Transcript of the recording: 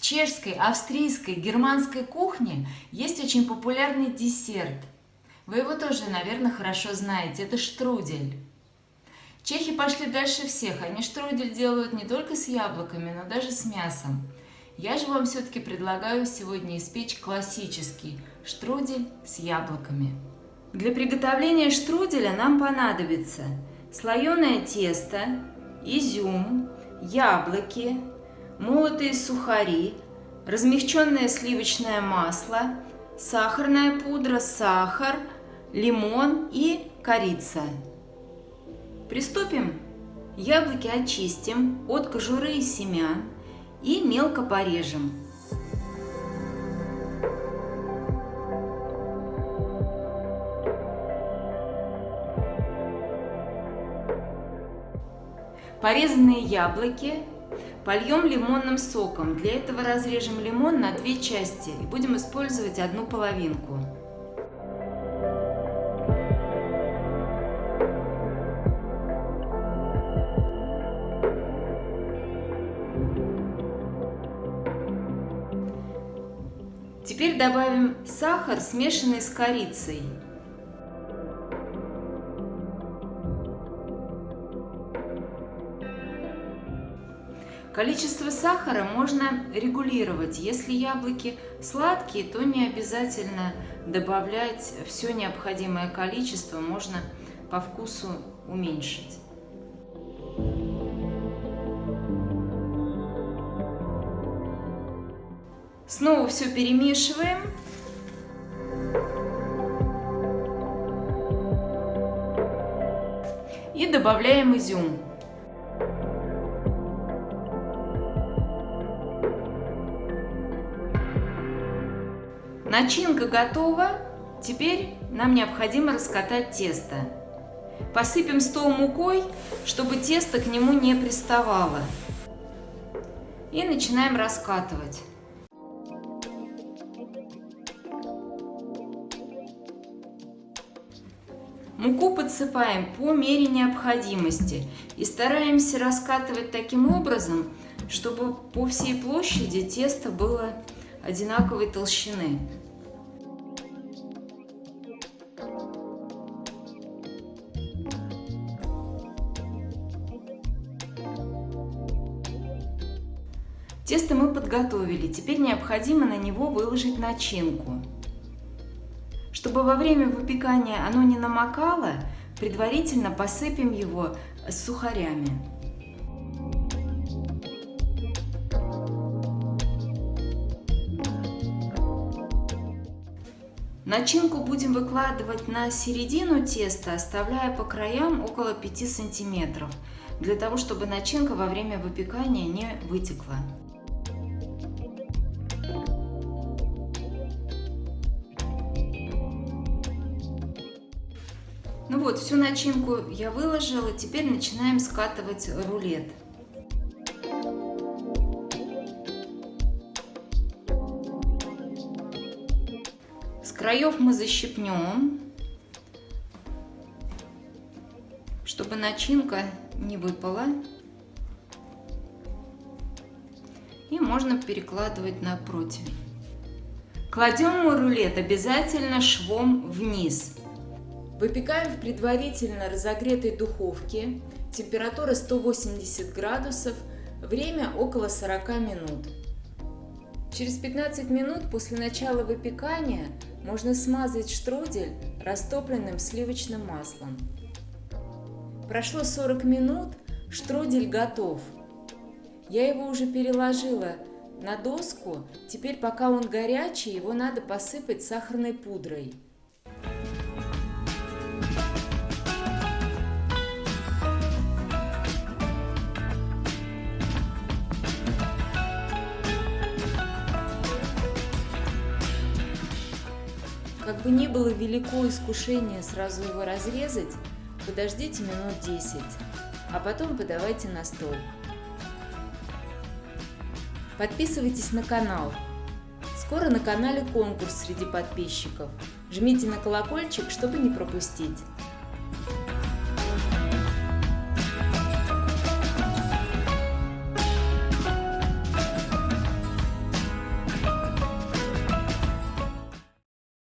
чешской, австрийской, германской кухне есть очень популярный десерт. Вы его тоже, наверное, хорошо знаете. Это штрудель. Чехи пошли дальше всех. Они штрудель делают не только с яблоками, но даже с мясом. Я же вам все-таки предлагаю сегодня испечь классический штрудель с яблоками. Для приготовления штруделя нам понадобится слоеное тесто, изюм, яблоки, молотые сухари, размягченное сливочное масло, сахарная пудра, сахар, лимон и корица. Приступим. Яблоки очистим от кожуры и семян и мелко порежем. Порезанные яблоки польем лимонным соком. Для этого разрежем лимон на две части и будем использовать одну половинку. Теперь добавим сахар, смешанный с корицей. Количество сахара можно регулировать. Если яблоки сладкие, то не обязательно добавлять все необходимое количество, можно по вкусу уменьшить. Снова все перемешиваем. И добавляем изюм. Начинка готова. Теперь нам необходимо раскатать тесто. Посыпем стол мукой, чтобы тесто к нему не приставало. И начинаем раскатывать. Муку подсыпаем по мере необходимости и стараемся раскатывать таким образом, чтобы по всей площади тесто было одинаковой толщины. Тесто мы подготовили, теперь необходимо на него выложить начинку. Чтобы во время выпекания оно не намокало, предварительно посыпем его сухарями. Начинку будем выкладывать на середину теста, оставляя по краям около 5 сантиметров, для того, чтобы начинка во время выпекания не вытекла. Ну вот, всю начинку я выложила, теперь начинаем скатывать рулет. Краев мы защипнем, чтобы начинка не выпала. И можно перекладывать на противень. Кладем мы рулет обязательно швом вниз. Выпекаем в предварительно разогретой духовке. Температура 180 градусов. Время около 40 минут. Через 15 минут после начала выпекания можно смазать штрудель растопленным сливочным маслом. Прошло 40 минут, штрудель готов. Я его уже переложила на доску, теперь пока он горячий, его надо посыпать сахарной пудрой. Как бы ни было велико искушение сразу его разрезать, подождите минут 10, а потом подавайте на стол. Подписывайтесь на канал. Скоро на канале конкурс среди подписчиков. Жмите на колокольчик, чтобы не пропустить.